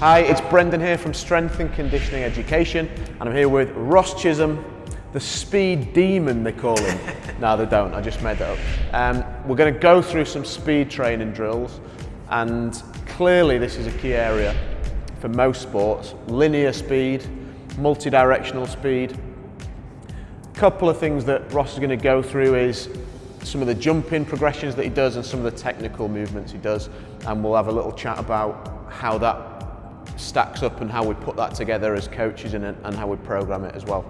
Hi, it's Brendan here from Strength and Conditioning Education, and I'm here with Ross Chisholm, the speed demon they call him. no, they don't, I just made that up. Um, we're going to go through some speed training drills, and clearly this is a key area for most sports. Linear speed, multi-directional speed. A couple of things that Ross is going to go through is some of the jumping progressions that he does and some of the technical movements he does, and we'll have a little chat about how that stacks up and how we put that together as coaches and, and how we program it as well.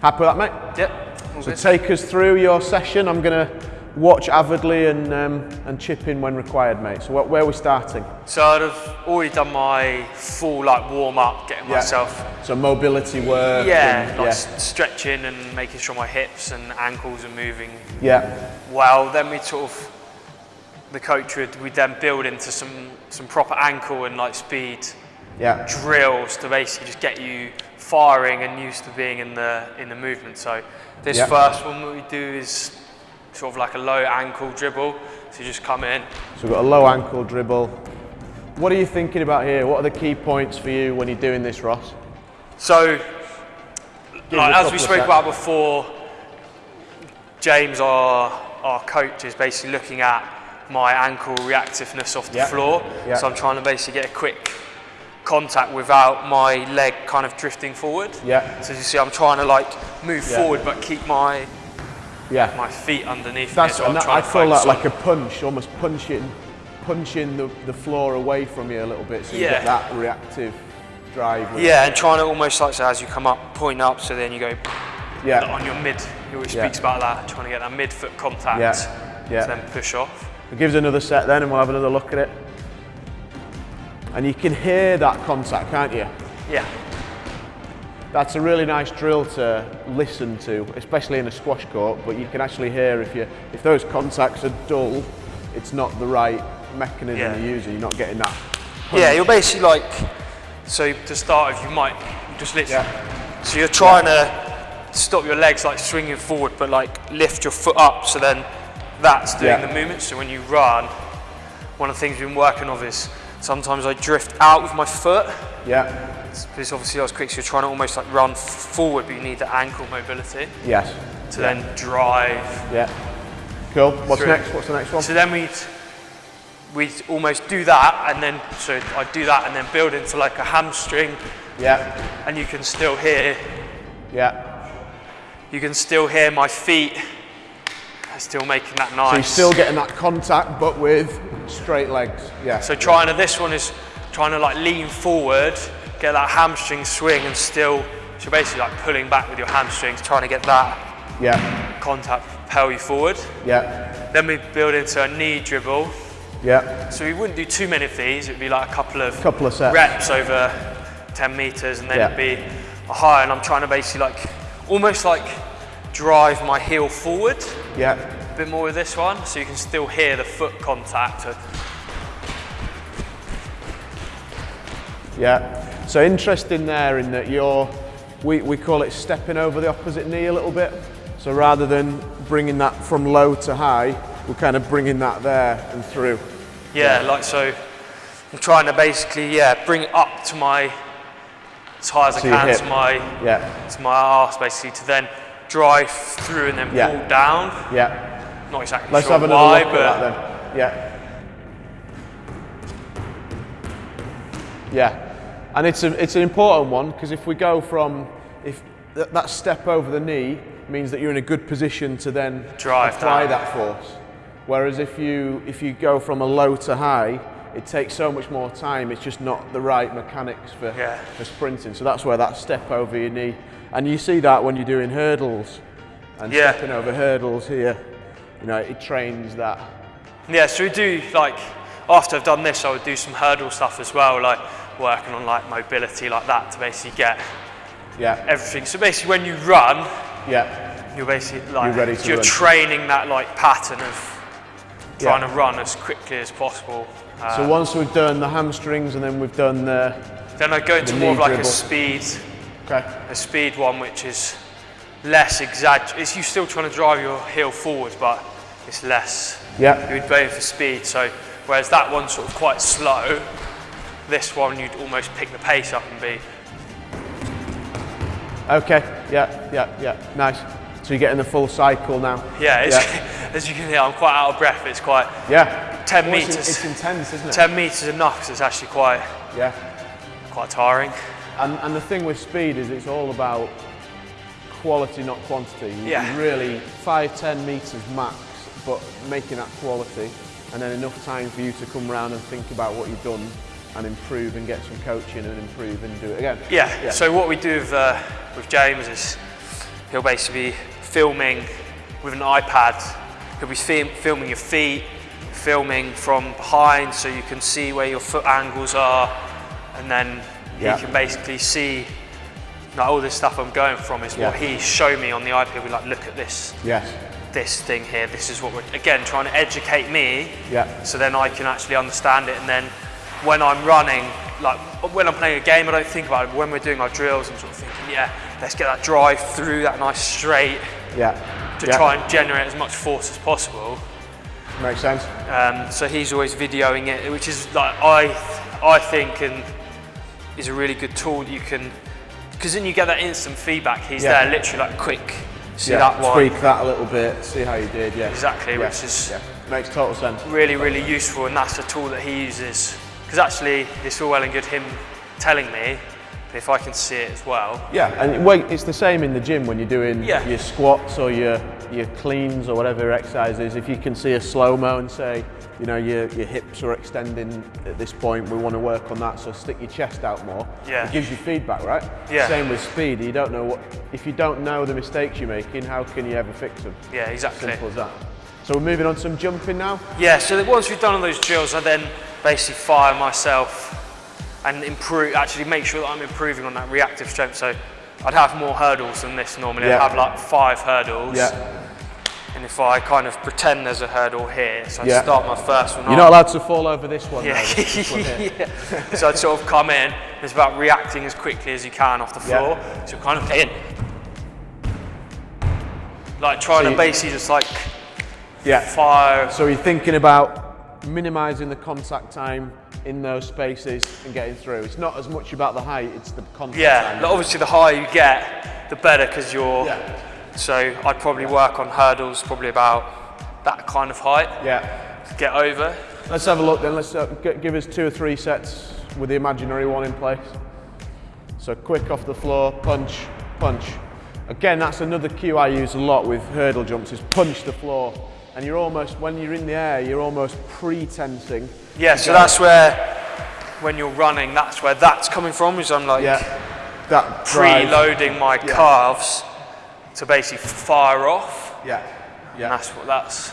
Happy with that, mate? Yep. So take us through your session. I'm going to watch avidly and, um, and chip in when required, mate. So what, where are we starting? So I'd have already done my full like warm up, getting Yeah. myself, So mobility work. yeah, and- like yeah. stretching and making sure my hips and ankles are moving yeah. well. Then we sort of, the coach would we then build into some some proper ankle and like speed Yeah. drills to basically just get you firing and used to being in the in the movement. So this Yeah. first one what we do is sort of like a low ankle dribble. So you just come in, So we've got a low ankle dribble. What are you thinking about here? What are the key points for you when you're doing this, Ross? So, like, as we spoke about before, James, our, our coach, is basically looking at my ankle reactiveness off the Yeah. floor. Yeah. So I'm trying to basically get a quick contact without my leg kind of drifting forward. Yeah. So you see, I'm trying to like move Yeah. forward but keep my Yeah. my feet underneath That's me. So that, I feel that focus like a punch, almost punching, punching the, the floor away from you a little bit, so you Yeah. get that reactive drive. yeah, and trying to almost like so as you come up, point up, so then you go Yeah. on your mid. He always speaks about that, trying to get that mid foot contact. Yeah. Yeah. To then push off. It gives another set then, and we'll have another look at it. And you can hear that contact, can't you? Yeah. That's a really nice drill to listen to, especially in a squash court. But you can actually hear if you if those contacts are dull, it's not the right mechanism Yeah. you're using. You're not getting that. Yeah, you're basically like, so to start with, you might just literally, Yeah. so you're trying to stop your legs like swinging forward, but like lift your foot up, so then that's doing Yeah. the movement. So when you run, one of the things we've been working on is sometimes I drift out with my foot, Yeah. because obviously I was quick, so you're trying to almost like run forward, but you need the ankle mobility Yes. to then drive. Yeah. Cool. What's Through. next? What's the next one? So then we'd, we'd almost do that, and then, so I'd do that and then build into like a hamstring, Yeah. and you can still hear Yeah. You can still hear my feet still making that nice. So you're still getting that contact, but with straight legs. Yeah. So trying to, this one is trying to like lean forward, get that hamstring swing and still, so you're basically like pulling back with your hamstrings, trying to get that Yeah. contact propel you forward. Yeah. Then we build into a knee dribble. Yeah. So we wouldn't do too many of these, it'd be like a couple of, Couple of sets. reps over 10 meters and then Yeah. it'd be a high and I'm trying to basically like, almost like drive my heel forward. Yeah. Bit more with this one, so you can still hear the foot contact. Yeah. So interesting there in that you're, we, we call it stepping over the opposite knee a little bit. So rather than bringing that from low to high, we're kind of bringing that there and through. yeah, like so. I'm trying to basically yeah bring it up to my as high as To I can hip. to my Yeah. to my arse basically to then drive through and then Yeah. pull down. Yeah. Not exactly Let's sure have another why, look but at that then. Yeah. Yeah. And it's, a, it's an important one because if we go from, if th- that step over the knee means that you're in a good position to then Drive apply down. that force. Whereas if you, if you go from a low to high, it takes so much more time. It's just not the right mechanics for, Yeah. for sprinting. So that's where that step over your knee, and you see that when you're doing hurdles and Yeah. stepping over hurdles here. You know, it trains that. Yeah, so we do like after I've done this, I would do some hurdle stuff as well, like working on like mobility like that to basically get Yeah, everything. So basically, when you run, yeah, you're basically like You're ready to you're run. training that like pattern of trying Yeah. to run as quickly as possible. Uh, So once we've done the hamstrings and then we've done the, then I go into more of like dribble. a speed, okay, a speed one, which is less exag. It's you still trying to drive your heel forward, but it's less. yeah, You would go for speed. So whereas that one's sort of quite slow, this one you'd almost pick the pace up and be Okay, yeah, yeah, yeah, nice. So you're getting the full cycle now. yeah, it's, as you can hear I'm quite out of breath it's quite Yeah. 10 Well, meters. It's intense, isn't it? 10 meters enough 'cause it's actually quite Yeah. quite tiring And, and the thing with speed is it's all about quality, not quantity. You, Yeah. really, five, 10 metres max, but making that quality and then enough time for you to come round and think about what you've done and improve and get some coaching and improve and do it again. Yeah. Yeah. So what we do with, uh, with James is he'll basically be filming with an iPad. He'll be film, filming your feet, filming from behind so you can see where your foot angles are, and then Yeah. he can basically see like all this stuff I'm going from is what Yeah. he showed me on the iPad. We like look at this Yes. This thing here. This is what we're again trying to educate me Yeah. so then I can actually understand it. And then when I'm running, like when I'm playing a game, I don't think about it. But when we're doing our drills, I'm sort of thinking, yeah, let's get that drive through that nice straight Yeah. to yeah. try and generate as much force as possible. Makes sense. Um, so he's always videoing it, which is like I, I think, and is a really good tool that you can, because then you get that instant feedback. He's Yeah. there, literally like quick. See yeah. that one? Tweak that a little bit, see how you did, yeah. Exactly, Yeah. which is Yeah. Makes total sense. really, really useful, and that's the tool that he uses. Because actually, it's all well and good him telling me, but if I can see it as well, Yeah, and wait, it's the same in the gym when you're doing Yeah. your squats or your your cleans or whatever your exercise is. If you can see a slow mo and say, you know, your, your hips are extending at this point, we want to work on that, so stick your chest out more. Yeah. It gives you feedback, right? Yeah. Same with speed. You don't know what if you don't know the mistakes you're making, how can you ever fix them? yeah, exactly. Simple as that. So we're moving on to some jumping now. Yeah, so that once we've done all those drills, I then basically fire myself and improve, actually make sure that I'm improving on that reactive strength. So I'd have more hurdles than this normally. Yeah. I'd have like five hurdles. Yeah. If I kind of pretend there's a hurdle here, so I'd Yeah. start my first one You're off. not allowed to fall over this one. Yeah. though, this- yeah. So I'd sort of come in. It's about reacting as quickly as you can off the Yeah. floor. So kind of in. Like trying So to basically just like yeah. fire. So you're thinking about minimising the contact time in those spaces and getting through. It's not as much about the height, it's the contact Yeah, time. like obviously the higher you get, the better because you're. Yeah. So I'd probably work on hurdles probably about that kind of height Yeah. to get over. Let's have a look then. Let's uh, give us two or three sets with the imaginary one in place. So quick off the floor, punch, punch. Again, that's another cue I use a lot with hurdle jumps is punch the floor. And you're almost, when you're in the air, you're almost pre-tensing. Yeah, so that's where when you're running, that's where that's coming from. Is I'm like Yeah. That preloading my Yeah. calves to basically fire off. Yeah. And Yeah. that's what that's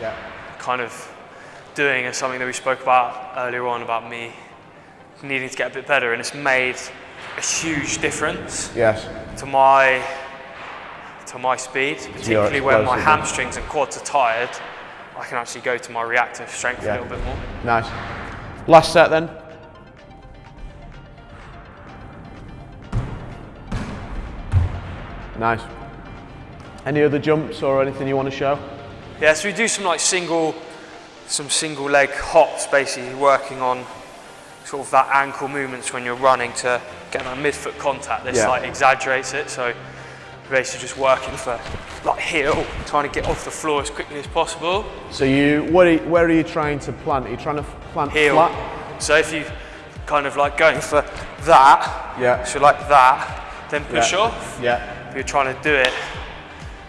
Yeah. kind of doing is something that we spoke about earlier on about me needing to get a bit better and it's made a huge difference Yes. to my to my speed, particularly when my hamstrings and quads are tired. I can actually go to my reactive strength Yeah. a little bit more. Nice. Last set then. Nice. Any other jumps or anything you want to show? Yeah, so we do some like single, some single leg hops, basically working on sort of that ankle movements when you're running to get that midfoot contact. This Yeah. like exaggerates it, so basically just working for like heel, oh, trying to get off the floor as quickly as possible. So you, what are you, where are you trying to plant? Are you trying to plant Heel. flat? So if you kind of like going for that, Yeah. so like that, then push Yeah. off. Yeah. You're trying to do it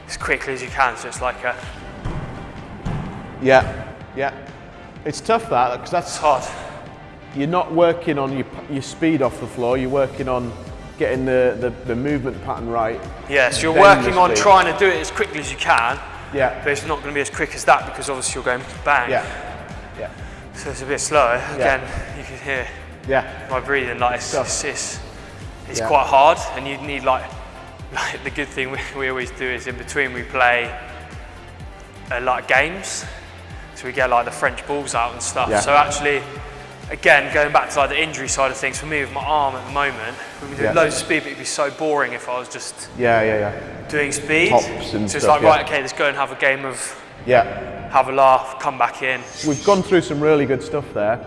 as quickly as you can, so it's like a, Yeah. Yeah. It's tough that because that's it's hard. you're not working on your, your speed off the floor. You're working on getting the, the, the movement pattern right. Yeah, so you're working on speed. trying to do it as quickly as you can, Yeah. but it's not going to be as quick as that because obviously you're going bang. Yeah. Yeah. So it's a bit slower. Again, you can hear Yeah. my breathing. Like it's, it's, it's, it's Yeah. quite hard, and you need like, like the good thing we, we always do is in between we play a lot of games, so we get like the French balls out and stuff. Yeah. So actually. Again, going back to like the injury side of things, for me with my arm at the moment, we do Yeah. loads of speed, but it'd be so boring if I was just Yeah. Yeah. Yeah. doing speed. Tops so and it's stuff, like, yeah. right, okay, let's go and have a game of Yeah. have a laugh, come back in. We've gone through some really good stuff there.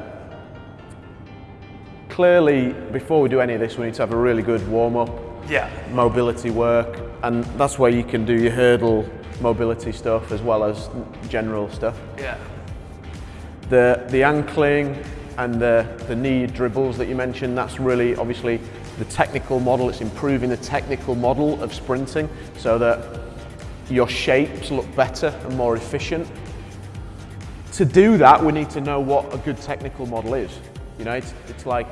clearly, before we do any of this, we need to have a really good warm up, Yeah. mobility work, and that's where you can do your hurdle mobility stuff as well as general stuff. Yeah. The, the ankling and the, the knee dribbles that you mentioned, that's really obviously the technical model. It's improving the technical model of sprinting so that your shapes look better and more efficient. To do that, we need to know what a good technical model is. You know, it's, it's like,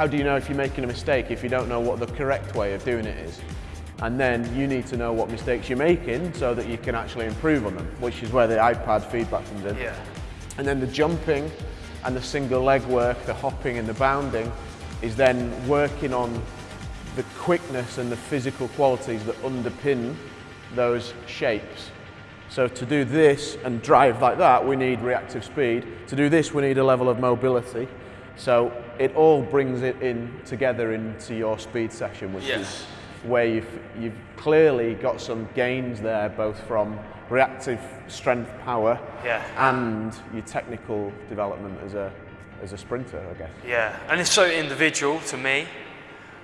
how do you know if you're making a mistake if you don't know what the correct way of doing it is? And then you need to know what mistakes you're making so that you can actually improve on them, which is where the iPad feedback comes in. Yeah. And then the jumping and the single leg work, the hopping and the bounding, is then working on the quickness and the physical qualities that underpin those shapes. So to do this and drive like that, we need reactive speed. To do this, we need a level of mobility. So it all brings it in together into your speed session, which Yeah. is where you've, you've clearly got some gains there, both from reactive strength power Yeah. and your technical development as a, as a sprinter, I guess. Yeah. And it's so individual to me.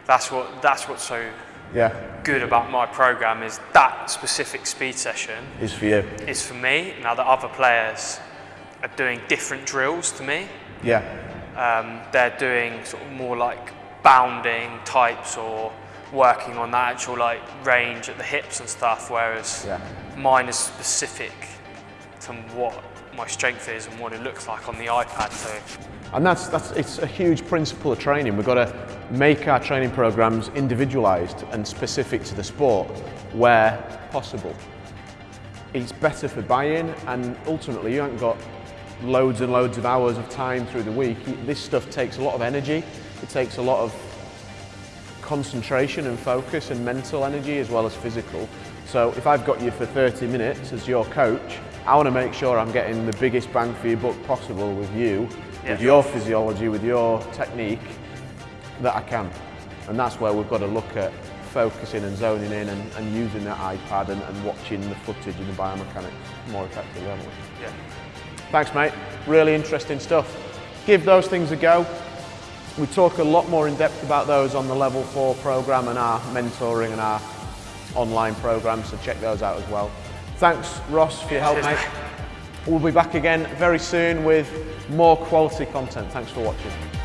That's what that's what's so Yeah, good about my program is that specific speed session is for you. is for me. Now the other players are doing different drills to me. Yeah, Um, they're doing sort of more like bounding types or working on that actual like range at the hips and stuff, whereas Yeah. mine is specific to what my strength is and what it looks like on the iPad. So and that's, that's it's a huge principle of training. We've got to make our training programs individualized and specific to the sport where possible. It's better for buy-in and ultimately you haven't got loads and loads of hours of time through the week. This stuff takes a lot of energy. It takes a lot of concentration and focus and mental energy as well as physical. So if I've got you for 30 minutes as your coach, I want to make sure I'm getting the biggest bang for your buck possible with you, Yeah. with your physiology, with your technique that I can. And that's where we've got to look at focusing and zoning in and, and using that iPad and, and watching the footage and the biomechanics more effectively, haven't we? yeah, Thanks, mate. Really interesting stuff. Give those things a go. We talk a lot more in depth about those on the Level 4 program and our mentoring and our online program, so check those out as well. Thanks, Ross, for your help, mate. mate. We'll be back again very soon with more quality content. Thanks for watching.